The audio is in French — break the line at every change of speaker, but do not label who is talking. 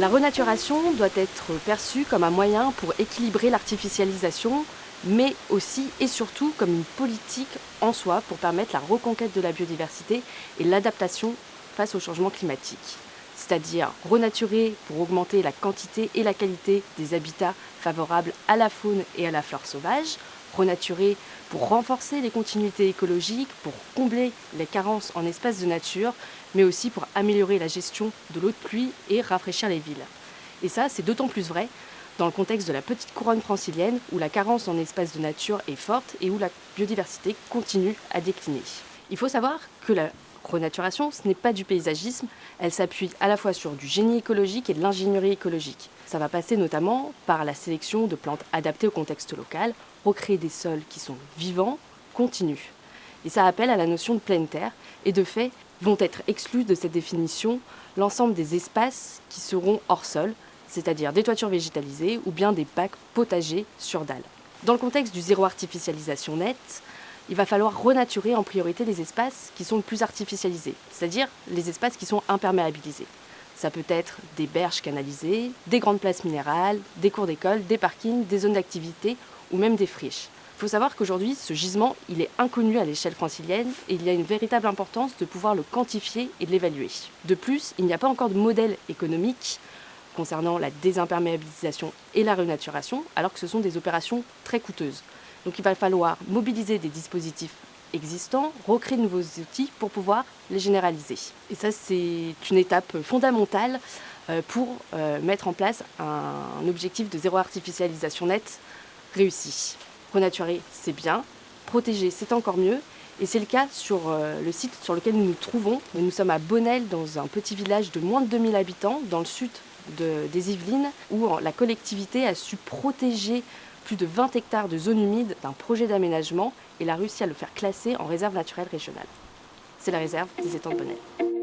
La renaturation doit être perçue comme un moyen pour équilibrer l'artificialisation, mais aussi et surtout comme une politique en soi pour permettre la reconquête de la biodiversité et l'adaptation face au changement climatique. C'est-à-dire renaturer pour augmenter la quantité et la qualité des habitats favorables à la faune et à la flore sauvage, renaturer pour renforcer les continuités écologiques, pour combler les carences en espaces de nature, mais aussi pour améliorer la gestion de l'eau de pluie et rafraîchir les villes. Et ça, c'est d'autant plus vrai dans le contexte de la petite couronne francilienne où la carence en espaces de nature est forte et où la biodiversité continue à décliner. Il faut savoir que la renaturation, ce n'est pas du paysagisme, elle s'appuie à la fois sur du génie écologique et de l'ingénierie écologique. Ça va passer notamment par la sélection de plantes adaptées au contexte local, recréer des sols qui sont vivants, continus. Et ça appelle à la notion de pleine terre, et de fait, vont être exclus de cette définition l'ensemble des espaces qui seront hors sol, c'est-à-dire des toitures végétalisées ou bien des bacs potagers sur dalles. Dans le contexte du zéro artificialisation nette, il va falloir renaturer en priorité les espaces qui sont le plus artificialisés, c'est-à-dire les espaces qui sont imperméabilisés. Ça peut être des berges canalisées, des grandes places minérales, des cours d'école, des parkings, des zones d'activité ou même des friches. Il faut savoir qu'aujourd'hui, ce gisement, il est inconnu à l'échelle francilienne et il y a une véritable importance de pouvoir le quantifier et de l'évaluer. De plus, il n'y a pas encore de modèle économique concernant la désimperméabilisation et la renaturation, alors que ce sont des opérations très coûteuses. Donc il va falloir mobiliser des dispositifs existants, recréer de nouveaux outils pour pouvoir les généraliser. Et ça, c'est une étape fondamentale euh, pour euh, mettre en place un objectif de zéro artificialisation nette réussi. Renaturer, c'est bien. Protéger, c'est encore mieux. Et c'est le cas sur euh, le site sur lequel nous nous trouvons. Nous sommes à Bonnel, dans un petit village de moins de 2000 habitants, dans le sud des Yvelines, où la collectivité a su protéger plus de 20 hectares de zones humides d'un projet d'aménagement et a réussi à le faire classer en réserve naturelle régionale. C'est la réserve des étangs de.